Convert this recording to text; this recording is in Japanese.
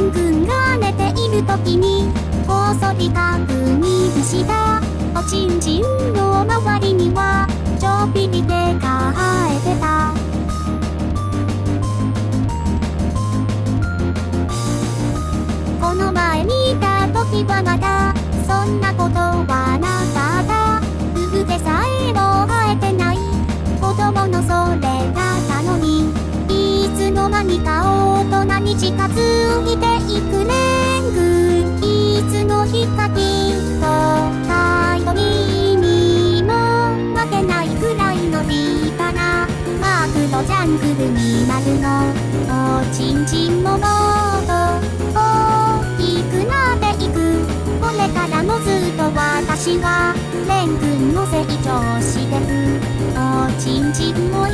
ン君が寝ている時にこそり確認したおちんちんの周りにはちょびり手が生えてた。この前見た時はまだそんなことはなかった。産毛さえも生えてない。子供のそれだったのにいつの間にか大人に近づとジャングルになるのおちんちんももっと大きくなっていく。これからもずっと私はレン君の成長してく。おちんちんも